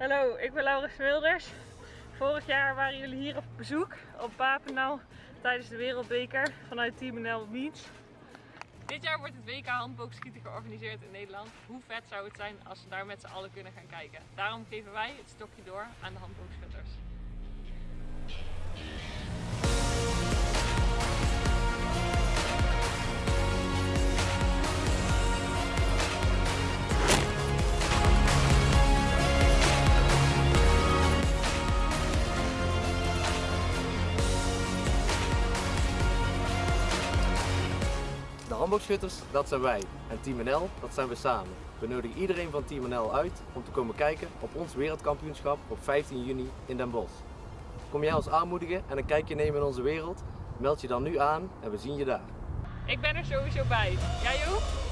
Hallo, ik ben Laura Wilders. Vorig jaar waren jullie hier op bezoek op Papenau tijdens de Wereldbeker vanuit Team NL Meets. Dit jaar wordt het WK handboogschieten georganiseerd in Nederland. Hoe vet zou het zijn als we daar met z'n allen kunnen gaan kijken? Daarom geven wij het stokje door aan de handboogschutters. De handboogschutters, dat zijn wij. En Team NL, dat zijn we samen. We nodigen iedereen van Team NL uit om te komen kijken op ons wereldkampioenschap op 15 juni in Den Bosch. Kom jij ons aanmoedigen en een kijkje nemen in onze wereld? Meld je dan nu aan en we zien je daar. Ik ben er sowieso bij. Jij ook?